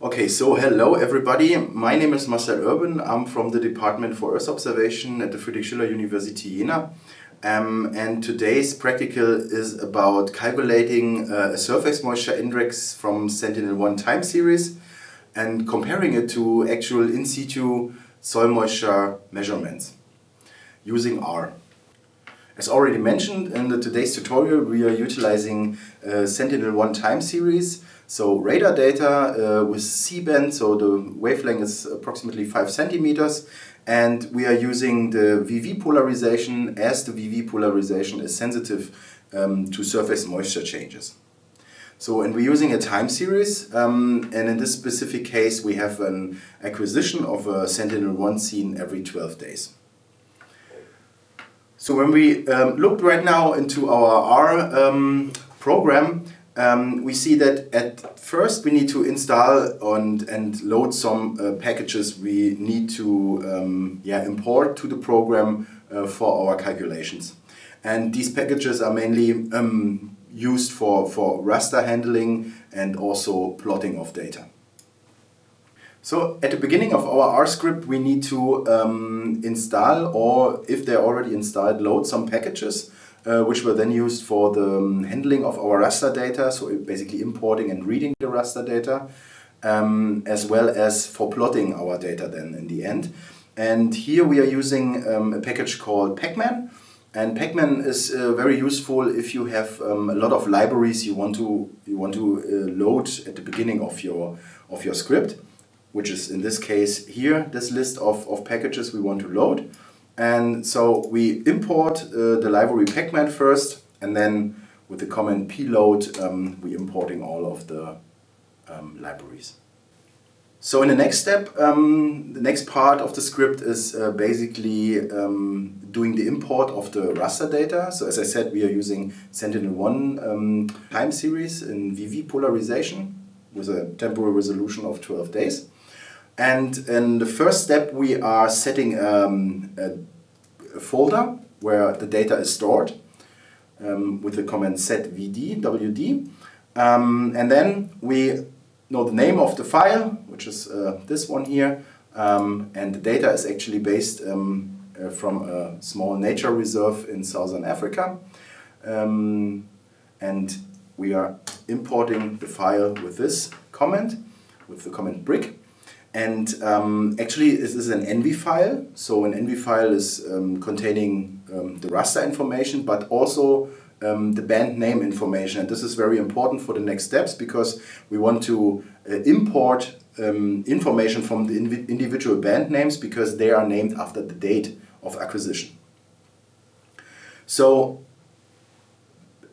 Okay, so hello everybody. My name is Marcel Urban. I'm from the Department for Earth Observation at the Friedrich Schiller University Jena. Um, and today's practical is about calculating uh, a surface moisture index from Sentinel-1 time series and comparing it to actual in situ soil moisture measurements using R. As already mentioned in the today's tutorial, we are utilizing uh, Sentinel-1 time series so radar data uh, with C-band, so the wavelength is approximately 5 centimeters and we are using the VV polarization as the VV polarization is sensitive um, to surface moisture changes. So, and we're using a time series, um, and in this specific case we have an acquisition of a Sentinel-1 scene every 12 days. So when we um, looked right now into our R um, program, um, we see that at first we need to install and, and load some uh, packages we need to um, yeah, import to the program uh, for our calculations. And these packages are mainly um, used for, for raster handling and also plotting of data. So at the beginning of our R script we need to um, install or if they're already installed load some packages uh, which were then used for the um, handling of our raster data, so basically importing and reading the raster data, um, as well as for plotting our data then in the end. And here we are using um, a package called Pacman. And Pacman is uh, very useful if you have um, a lot of libraries you want to you want to uh, load at the beginning of your of your script, which is in this case here this list of, of packages we want to load. And so we import uh, the library pacman first, and then with the command pload, um, we importing all of the um, libraries. So in the next step, um, the next part of the script is uh, basically um, doing the import of the raster data. So as I said, we are using Sentinel-1 um, time series in VV polarization with a temporal resolution of 12 days. And in the first step, we are setting um, a, a, folder where the data is stored um, with the command set vd, wd. Um, and then we know the name of the file, which is uh, this one here. Um, and the data is actually based um, uh, from a small nature reserve in southern Africa. Um, and we are importing the file with this command, with the command brick. And um, actually this is an ENVI file. So an ENVI file is um, containing um, the raster information, but also um, the band name information. And this is very important for the next steps because we want to uh, import um, information from the individual band names because they are named after the date of acquisition. So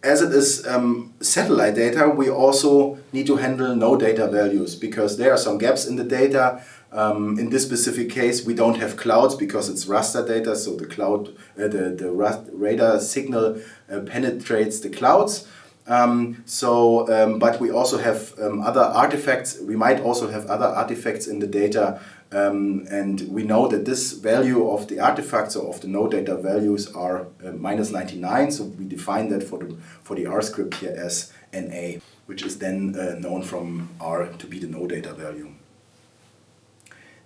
as it is um, satellite data, we also need to handle no data values because there are some gaps in the data. Um, in this specific case, we don't have clouds because it's raster data, so the cloud, uh, the, the radar signal uh, penetrates the clouds. Um, so, um, but we also have um, other artifacts. We might also have other artifacts in the data um, and we know that this value of the artifacts or of the no data values are uh, minus 99. So we define that for the, for the R script here as NA, which is then uh, known from R to be the no data value.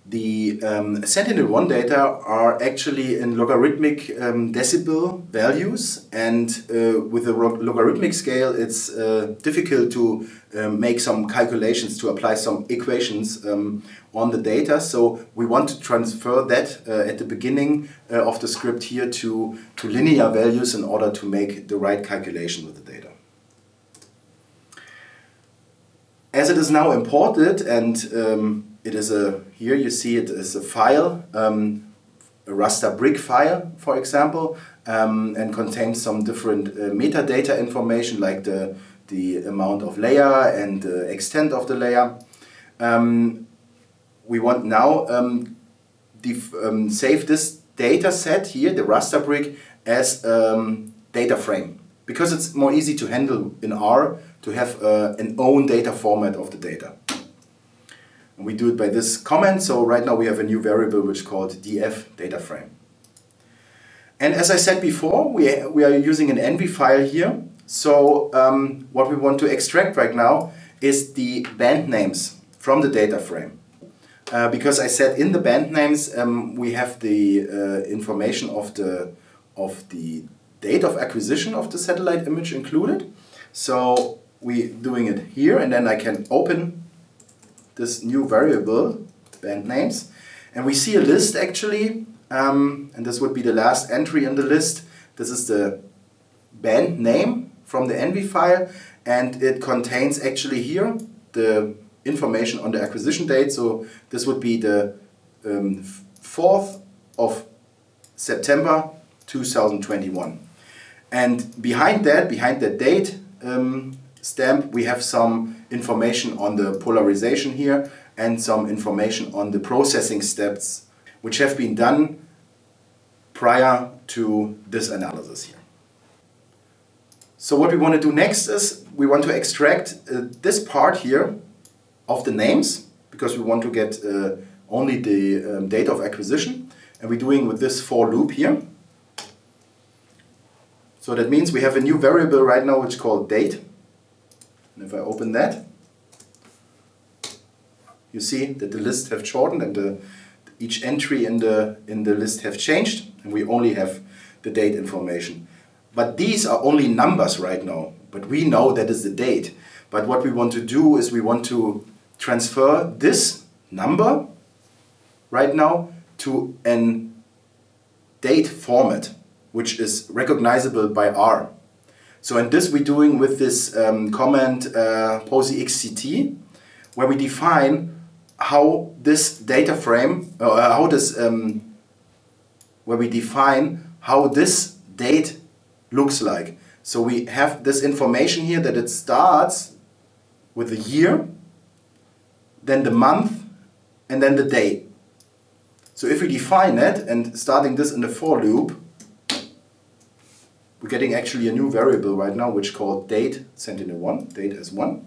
The um, Sentinel-1 data are actually in logarithmic um, decibel values and uh, with a logarithmic scale it's uh, difficult to uh, make some calculations, to apply some equations um, on the data. So we want to transfer that uh, at the beginning uh, of the script here to, to linear values in order to make the right calculation with the data. As it is now imported and um, it is a, here you see it is a file, um, a raster brick file, for example, um, and contains some different uh, metadata information like the, the amount of layer and the extent of the layer. Um, we want now um, um, save this data set here, the raster brick, as um, data frame because it's more easy to handle in R to have uh, an own data format of the data. And we do it by this comment. So right now we have a new variable which is called df data frame. And as I said before, we, we are using an ENVI file here. So um, what we want to extract right now is the band names from the data frame. Uh, because I said in the band names um, we have the uh, information of the, of the date of acquisition of the satellite image included. So we're doing it here and then I can open this new variable, band names, and we see a list actually, um, and this would be the last entry in the list. This is the band name from the ENVI file, and it contains actually here the information on the acquisition date. So this would be the um, 4th of September 2021. And behind that, behind that date um, stamp, we have some information on the polarization here and some information on the processing steps which have been done prior to this analysis here. So what we want to do next is we want to extract uh, this part here of the names because we want to get uh, only the um, date of acquisition and we're doing with this for loop here. So that means we have a new variable right now which is called date. And if I open that, you see that the lists have shortened and the, each entry in the, in the list have changed and we only have the date information. But these are only numbers right now, but we know that is the date. But what we want to do is we want to transfer this number right now to an date format which is recognizable by R. So in this we're doing with this um, command uh, posixct where we define how this data frame, uh, how this, um, where we define how this date looks like. So we have this information here that it starts with the year, then the month, and then the day. So if we define it and starting this in the for loop, we're getting actually a new variable right now which called date sentinel1, date as 1.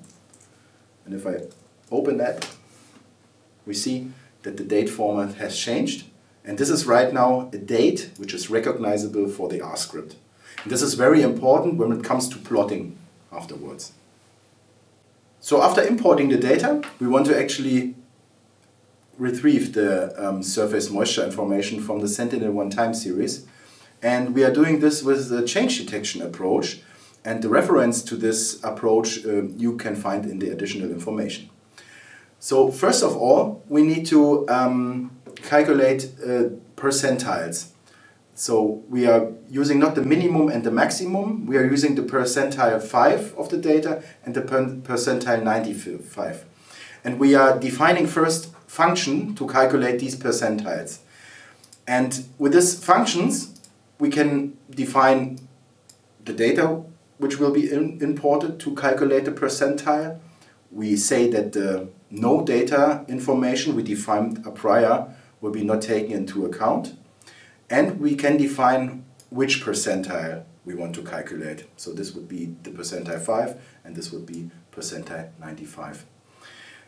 And if I open that, we see that the date format has changed. And this is right now a date which is recognizable for the R script. And this is very important when it comes to plotting afterwards. So after importing the data, we want to actually retrieve the um, surface moisture information from the Sentinel-1 time series and we are doing this with the change detection approach. And the reference to this approach uh, you can find in the additional information. So first of all, we need to um, calculate uh, percentiles. So we are using not the minimum and the maximum, we are using the percentile 5 of the data and the percentile 95. And we are defining first function to calculate these percentiles. And with these functions, we can define the data which will be in, imported to calculate the percentile. We say that the no data information we defined a prior will be not taken into account. And we can define which percentile we want to calculate. So this would be the percentile 5 and this would be percentile 95.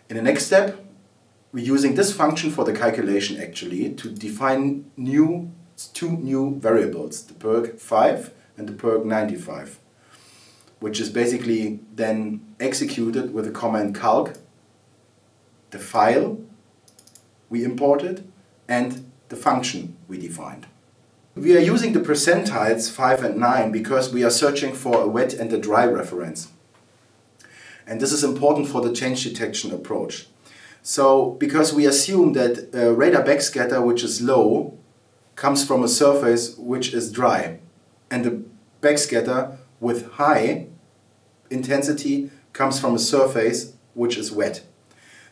In the next step, we're using this function for the calculation actually to define new two new variables, the perg 5 and the perg 95, which is basically then executed with the command calc, the file we imported, and the function we defined. We are using the percentiles 5 and 9 because we are searching for a wet and a dry reference. And this is important for the change detection approach. So, because we assume that a radar backscatter which is low comes from a surface which is dry and the backscatter with high intensity comes from a surface which is wet.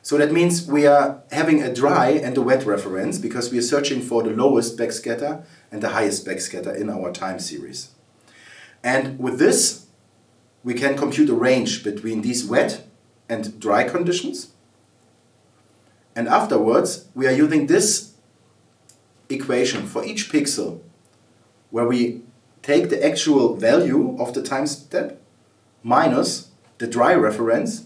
So that means we are having a dry and a wet reference because we are searching for the lowest backscatter and the highest backscatter in our time series. And with this, we can compute a range between these wet and dry conditions. And afterwards, we are using this equation for each pixel where we take the actual value of the time step minus the dry reference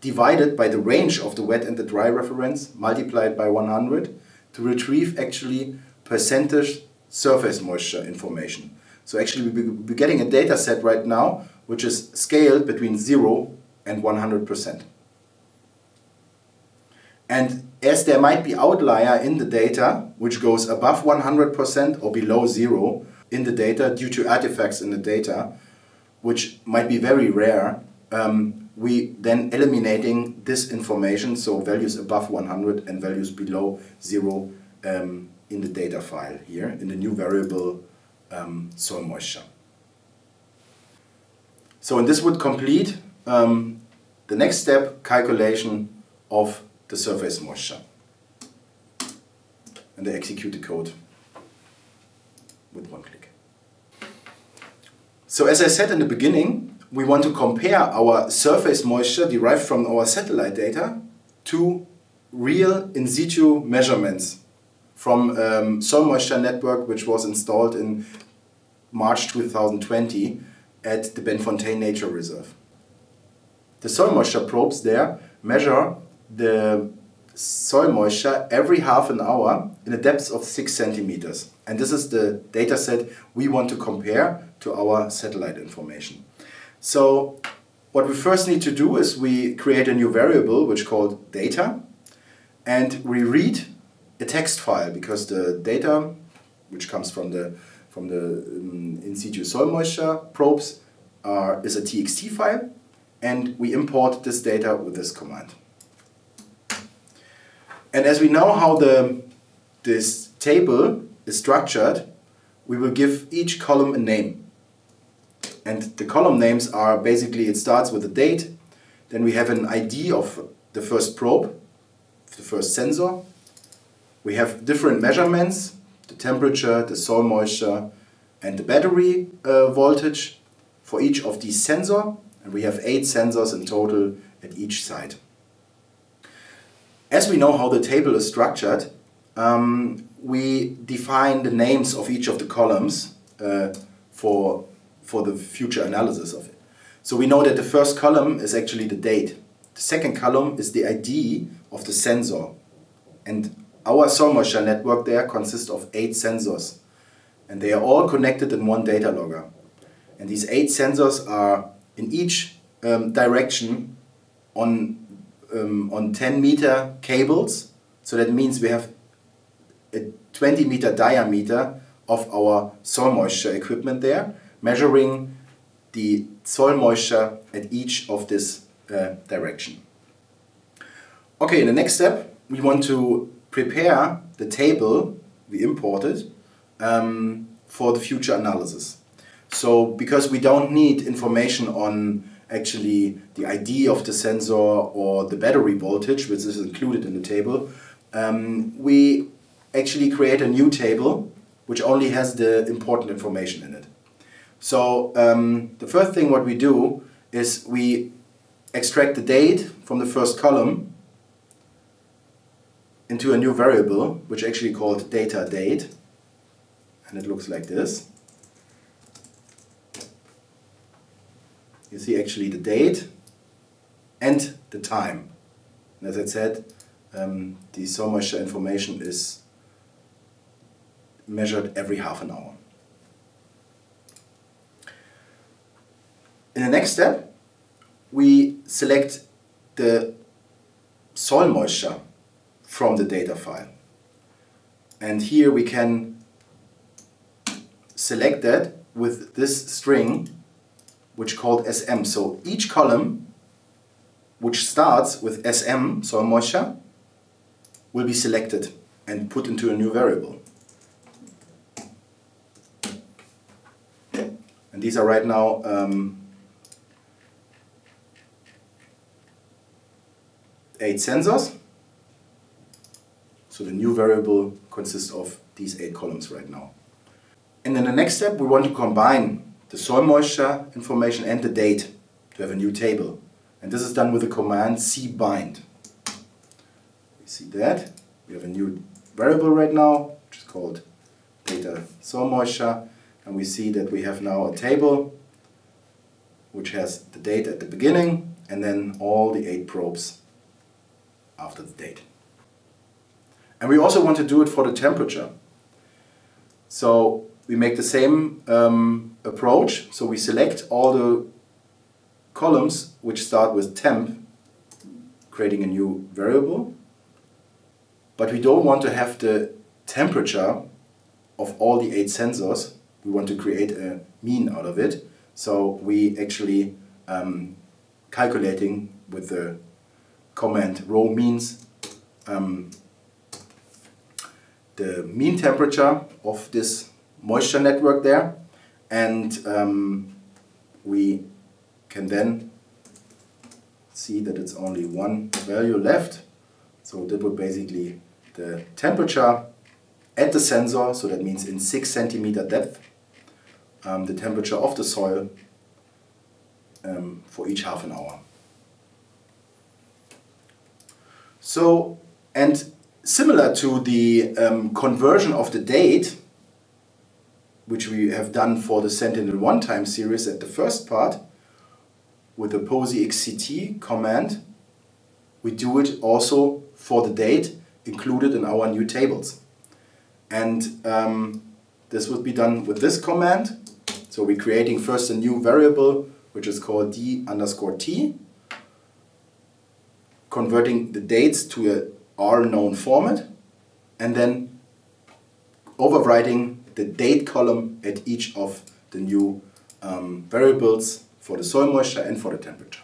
divided by the range of the wet and the dry reference multiplied by 100 to retrieve actually percentage surface moisture information. So actually we're getting a data set right now which is scaled between 0 and 100%. And as there might be outlier in the data which goes above 100% or below 0 in the data due to artifacts in the data, which might be very rare, um, we then eliminating this information, so values above 100 and values below 0 um, in the data file here, in the new variable um, soil moisture. So and this would complete um, the next step, calculation of the surface moisture. And I execute the code with one click. So as I said in the beginning, we want to compare our surface moisture derived from our satellite data to real in situ measurements from um, soil moisture network which was installed in March 2020 at the Benfontein Nature Reserve. The soil moisture probes there measure the soil moisture every half an hour in a depth of 6 centimeters. And this is the data set we want to compare to our satellite information. So what we first need to do is we create a new variable which called data and we read a text file because the data which comes from the from the um, in situ soil moisture probes are, is a txt file and we import this data with this command. And as we know how the, this table is structured, we will give each column a name. And the column names are basically, it starts with a date, then we have an ID of the first probe, the first sensor. We have different measurements, the temperature, the soil moisture, and the battery uh, voltage for each of these sensor. And we have eight sensors in total at each side. As we know how the table is structured, um, we define the names of each of the columns uh, for, for the future analysis of it. So we know that the first column is actually the date. The second column is the ID of the sensor. And our soil moisture network there consists of eight sensors. And they are all connected in one data logger. And these eight sensors are in each um, direction on um, on 10 meter cables. So that means we have a 20 meter diameter of our soil moisture equipment there, measuring the soil moisture at each of this uh, direction. Okay, in the next step, we want to prepare the table we imported um, for the future analysis. So because we don't need information on actually the ID of the sensor or the battery voltage, which is included in the table, um, we actually create a new table which only has the important information in it. So um, the first thing what we do is we extract the date from the first column into a new variable which actually called data date and it looks like this. You see actually the date and the time. And as I said, um, the soil moisture information is measured every half an hour. In the next step, we select the soil moisture from the data file. And here we can select that with this string which called SM. So each column which starts with SM, soil moisture, will be selected and put into a new variable. And these are right now um, eight sensors. So the new variable consists of these eight columns right now. And then the next step, we want to combine the soil moisture information and the date to have a new table. And this is done with the command cbind. We see that. We have a new variable right now, which is called data soil moisture. And we see that we have now a table which has the date at the beginning and then all the eight probes after the date. And we also want to do it for the temperature. So we make the same um, approach. So we select all the columns which start with temp, creating a new variable. But we don't want to have the temperature of all the eight sensors. We want to create a mean out of it. So we actually um, calculating with the command row means um, the mean temperature of this moisture network there and um, we can then see that it's only one value left. So that would basically the temperature at the sensor. So that means in 6 centimeter depth um, the temperature of the soil um, for each half an hour. So and similar to the um, conversion of the date, which we have done for the Sentinel-1 time series at the first part, with the POSIXct command, we do it also for the date included in our new tables. And um, this would be done with this command. So we're creating first a new variable, which is called d underscore t, converting the dates to a R known format and then overwriting the date column at each of the new um, variables for the soil moisture and for the temperature.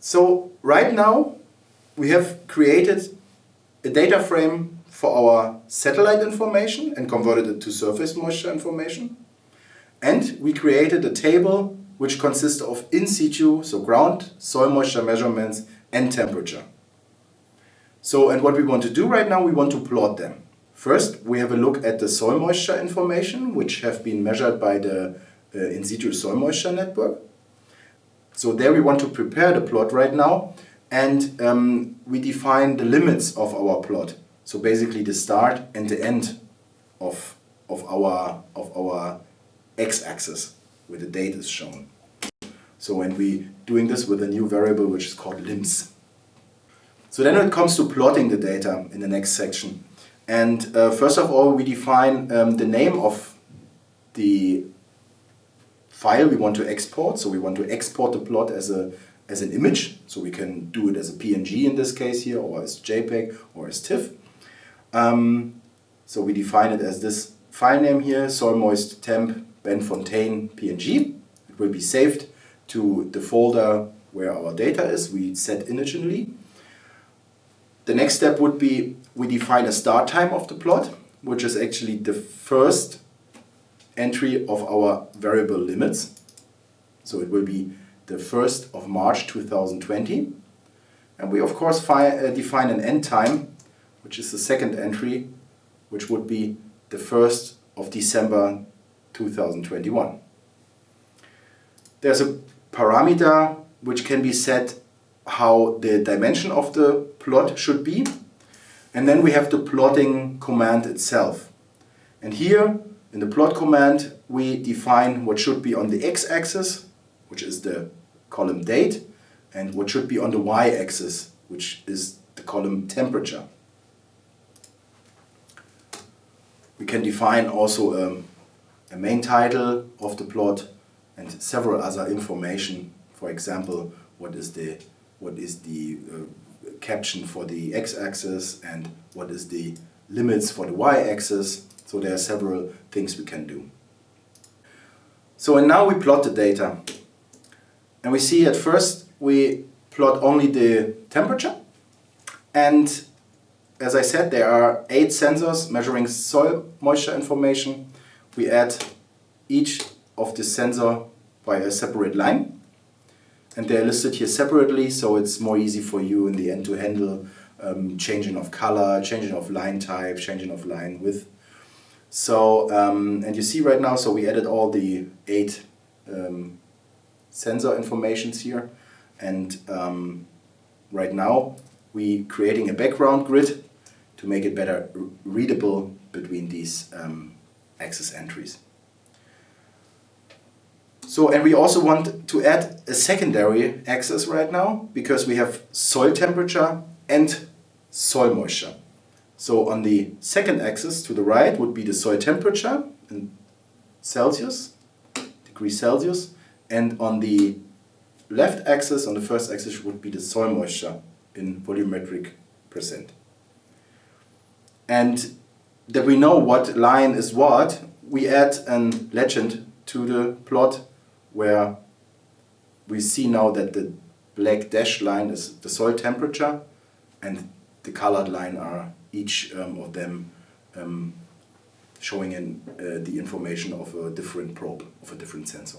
So right now we have created a data frame for our satellite information and converted it to surface moisture information. And we created a table which consists of in situ, so ground, soil moisture measurements and temperature. So, and what we want to do right now, we want to plot them. First, we have a look at the soil moisture information, which have been measured by the uh, in situ soil moisture network. So there we want to prepare the plot right now, and um, we define the limits of our plot. So basically the start and the end of, of our, of our x-axis where the date is shown. So when we doing this with a new variable which is called limbs. So then it comes to plotting the data in the next section. And uh, first of all we define um, the name of the file we want to export. So we want to export the plot as a as an image. So we can do it as a PNG in this case here or as JPEG or as TIFF. Um, so we define it as this file name here, soil moist temp Benfontein PNG. It will be saved to the folder where our data is, we set initially. The next step would be we define a start time of the plot, which is actually the first entry of our variable limits. So it will be the 1st of March 2020. And we of course uh, define an end time which is the second entry, which would be the 1st of December 2021. There's a parameter which can be set how the dimension of the plot should be. And then we have the plotting command itself. And here in the plot command we define what should be on the x-axis, which is the column date, and what should be on the y-axis, which is the column temperature. We can define also um, a main title of the plot and several other information. For example, what is the what is the uh, caption for the x-axis and what is the limits for the y-axis. So there are several things we can do. So and now we plot the data. And we see at first we plot only the temperature and as I said, there are eight sensors measuring soil moisture information. We add each of the sensor by a separate line. And they're listed here separately, so it's more easy for you in the end to handle um, changing of color, changing of line type, changing of line width. So, um, and you see right now, so we added all the eight um, sensor informations here. And um, right now, we creating a background grid to make it better readable between these um, access entries. So, and we also want to add a secondary axis right now because we have soil temperature and soil moisture. So on the second axis to the right would be the soil temperature in Celsius, degrees Celsius, and on the left axis, on the first axis, would be the soil moisture in volumetric percent. And that we know what line is what, we add a legend to the plot where we see now that the black dashed line is the soil temperature and the colored line are each um, of them um, showing in uh, the information of a different probe, of a different sensor.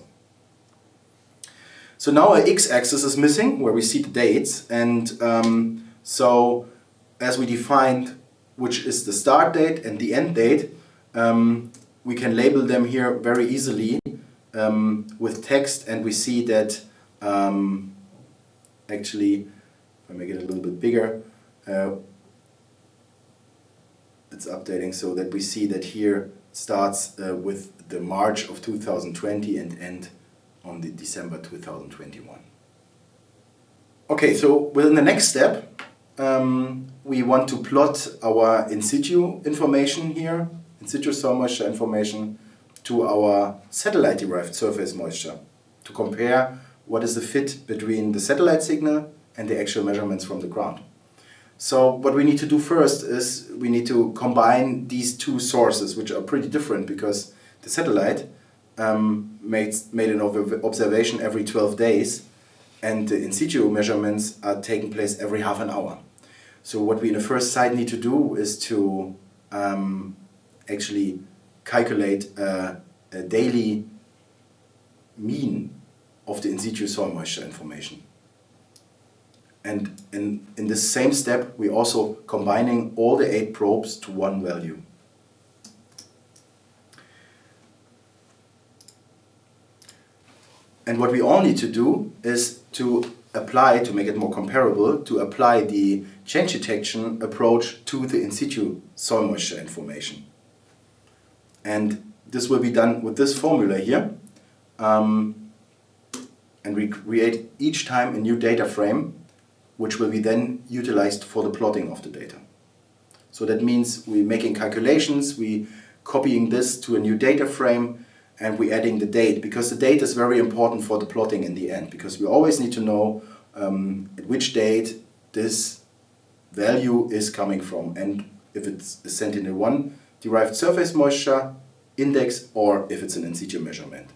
So now our x-axis is missing, where we see the dates, and um, so as we defined which is the start date and the end date, um, we can label them here very easily um, with text, and we see that um, actually, if I make it a little bit bigger, uh, it's updating so that we see that here starts uh, with the March of 2020 and end on the December 2021. Okay, so within the next step, um, we want to plot our in situ information here, in situ soil moisture information, to our satellite-derived surface moisture to compare what is the fit between the satellite signal and the actual measurements from the ground. So what we need to do first is we need to combine these two sources, which are pretty different because the satellite um, made, made an observation every 12 days and the in situ measurements are taking place every half an hour. So what we in the first site need to do is to um, actually calculate a, daily mean of the in situ soil moisture information. And in, in the same step, we're also combining all the eight probes to one value. And what we all need to do is to apply, to make it more comparable, to apply the change detection approach to the in situ soil moisture information. And this will be done with this formula here. Um, and we create each time a new data frame which will be then utilized for the plotting of the data. So that means we're making calculations, we copying this to a new data frame, and we're adding the date, because the date is very important for the plotting in the end, because we always need to know um, at which date this value is coming from, and if it's a Sentinel-1 derived surface moisture index, or if it's an in situ measurement.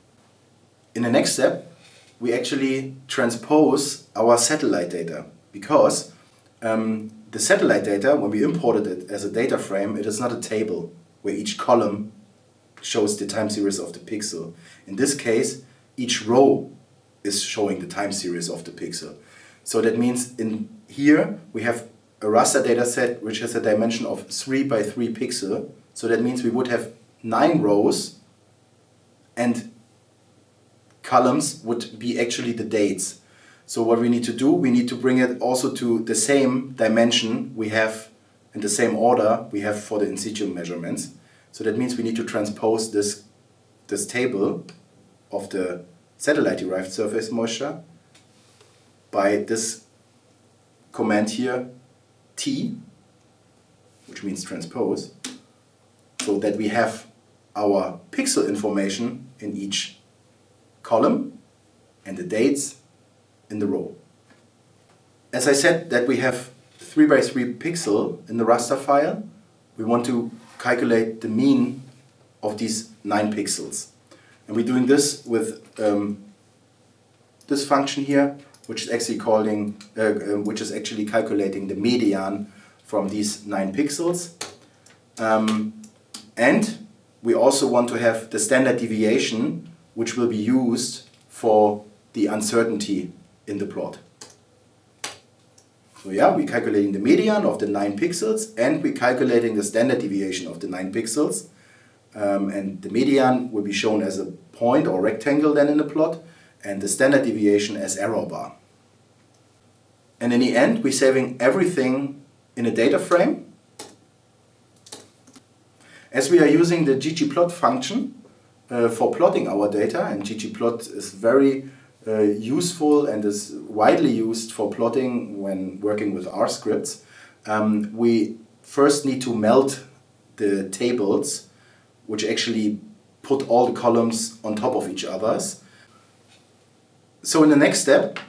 In the next step, we actually transpose our satellite data because um, the satellite data, when we imported it as a data frame, it is not a table where each column shows the time series of the pixel. In this case, each row is showing the time series of the pixel. So that means in here we have a raster data set which has a dimension of 3 by 3 pixel. So that means we would have 9 rows and columns would be actually the dates. So what we need to do, we need to bring it also to the same dimension we have in the same order we have for the in situ measurements. So that means we need to transpose this, this table of the satellite-derived surface moisture by this command here, T, which means transpose, so that we have our pixel information in each column and the dates in the row. As I said that we have 3 by 3 pixel in the raster file, we want to calculate the mean of these 9 pixels. And we're doing this with um, this function here, which is actually calling, uh, uh, which is actually calculating the median from these 9 pixels. Um, and we also want to have the standard deviation, which will be used for the uncertainty in the plot. So yeah, we're calculating the median of the 9 pixels and we're calculating the standard deviation of the 9 pixels. Um, and the median will be shown as a point or rectangle then in the plot and the standard deviation as error bar. And in the end, we're saving everything in a data frame. As we are using the ggplot function, uh, for plotting our data and ggplot is very uh, useful and is widely used for plotting when working with R scripts. Um, we first need to melt the tables which actually put all the columns on top of each others. So in the next step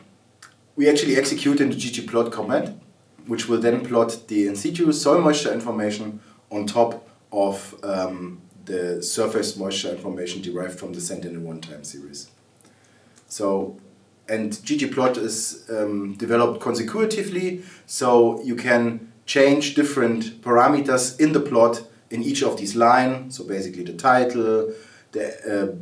we actually execute in the ggplot command which will then plot the in situ soil moisture information on top of um, the surface moisture information derived from the Sentinel-1 time series. So, and ggplot is um, developed consecutively, so you can change different parameters in the plot in each of these lines. So basically the title, the, uh,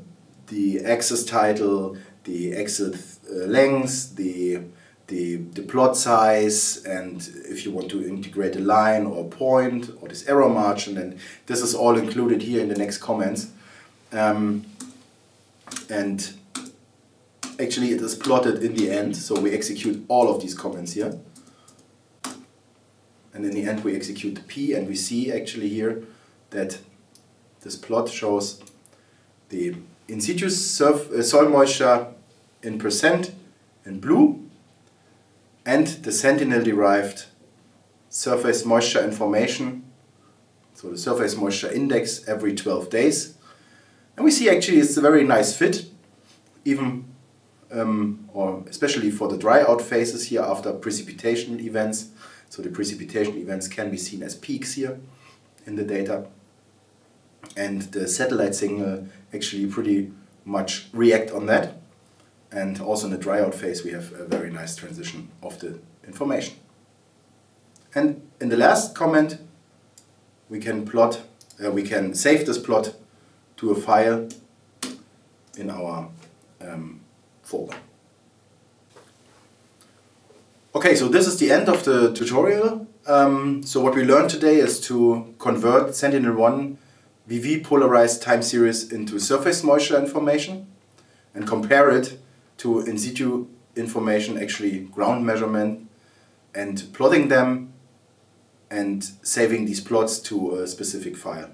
the axis title, the axis uh, length, the the, the plot size and if you want to integrate a line or a point or this error margin and this is all included here in the next comments. Um, and actually it is plotted in the end so we execute all of these comments here and in the end we execute the P and we see actually here that this plot shows the in situ surf, uh, soil moisture in percent in blue and the Sentinel-derived surface moisture information, so the surface moisture index every 12 days. And we see actually it's a very nice fit, even um, or especially for the dry out phases here after precipitation events. So the precipitation events can be seen as peaks here in the data. And the satellite signal actually pretty much react on that. And also in the dry out phase we have a very nice transition of the information. And in the last comment we can plot, uh, we can save this plot to a file in our um, folder. Okay, so this is the end of the tutorial. Um, so what we learned today is to convert Sentinel-1 VV polarized time series into surface moisture information and compare it to in situ information, actually ground measurement, and plotting them and saving these plots to a specific file.